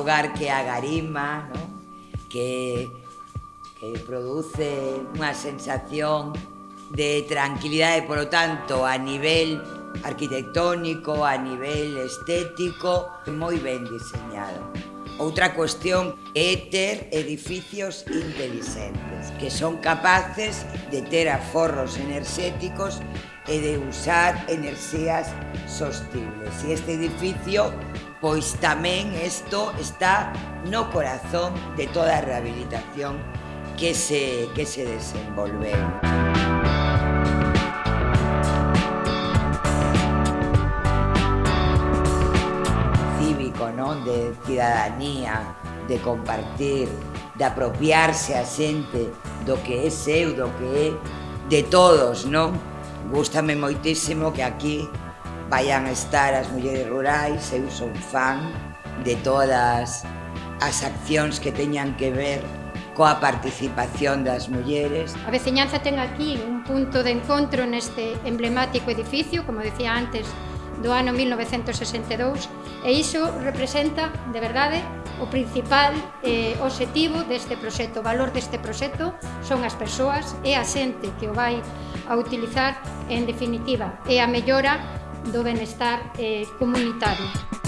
lugar que é a Garima, no? que, que produce unha sensación de tranquilidade, por lo tanto, a nivel arquitectónico, a nivel estético, moi ben diseñado. Outra cuestión é ter edificios inteligentes, que son capaces de ter aforros enerxéticos e de usar enerxías sostibles. E este edificio, pois tamén isto está no corazón de toda a rehabilitación que se, que se desenvolveu. non? de cidadanía, de compartir, de apropiarse a xente do que é seu, do que é de todos, non? Gústame moitísimo que aquí vayan a estar as mulleres rurais, eu son fan de todas as accións que teñan que ver coa participación das mulleres. A veciñanza ten aquí un punto de encontro neste emblemático edificio, como decía antes, do ano 1962 e iso representa, de verdade, o principal eh, objetivo deste proxecto, o valor deste proxecto son as persoas e a xente que o vai a utilizar en definitiva e a mellora do benestar eh, comunitario.